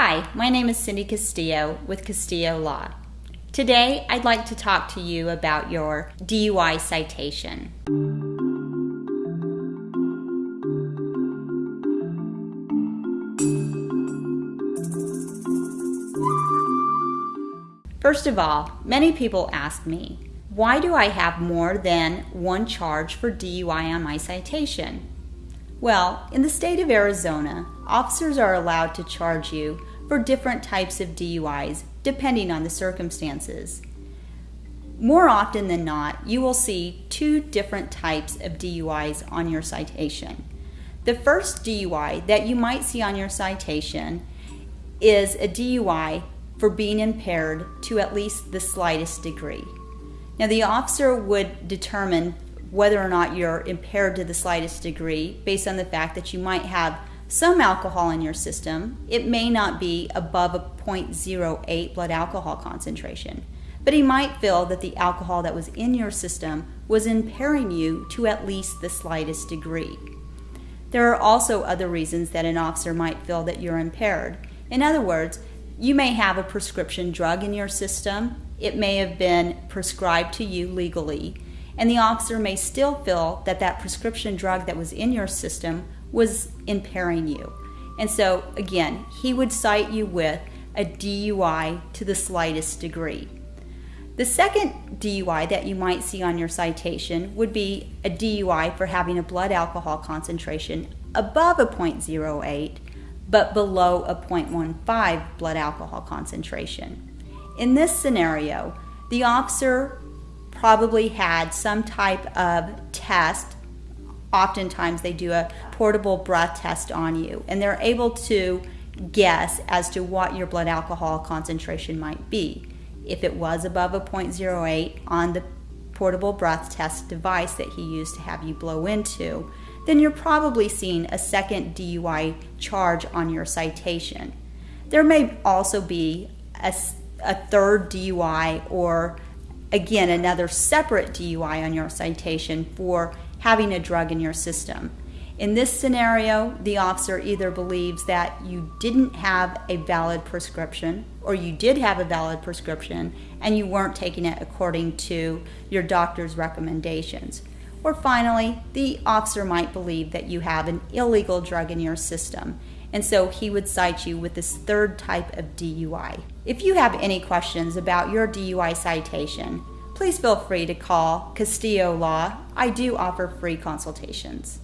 Hi, my name is Cindy Castillo with Castillo Law. Today, I'd like to talk to you about your DUI citation. First of all, many people ask me, why do I have more than one charge for DUI on my citation? Well, in the state of Arizona, officers are allowed to charge you for different types of DUIs depending on the circumstances. More often than not, you will see two different types of DUIs on your citation. The first DUI that you might see on your citation is a DUI for being impaired to at least the slightest degree. Now, the officer would determine whether or not you're impaired to the slightest degree based on the fact that you might have some alcohol in your system. It may not be above a 0.08 blood alcohol concentration, but he might feel that the alcohol that was in your system was impairing you to at least the slightest degree. There are also other reasons that an officer might feel that you're impaired. In other words, you may have a prescription drug in your system. It may have been prescribed to you legally and the officer may still feel that that prescription drug that was in your system was impairing you. And so, again, he would cite you with a DUI to the slightest degree. The second DUI that you might see on your citation would be a DUI for having a blood alcohol concentration above a 0.08 but below a 0.15 blood alcohol concentration. In this scenario, the officer probably had some type of test. Oftentimes, they do a portable breath test on you, and they're able to guess as to what your blood alcohol concentration might be. If it was above a 0.08 on the portable breath test device that he used to have you blow into, then you're probably seeing a second DUI charge on your citation. There may also be a, a third DUI or again, another separate DUI on your citation for having a drug in your system. In this scenario, the officer either believes that you didn't have a valid prescription or you did have a valid prescription and you weren't taking it according to your doctor's recommendations. Or finally, the officer might believe that you have an illegal drug in your system and so he would cite you with this third type of DUI. If you have any questions about your DUI citation, please feel free to call Castillo Law. I do offer free consultations.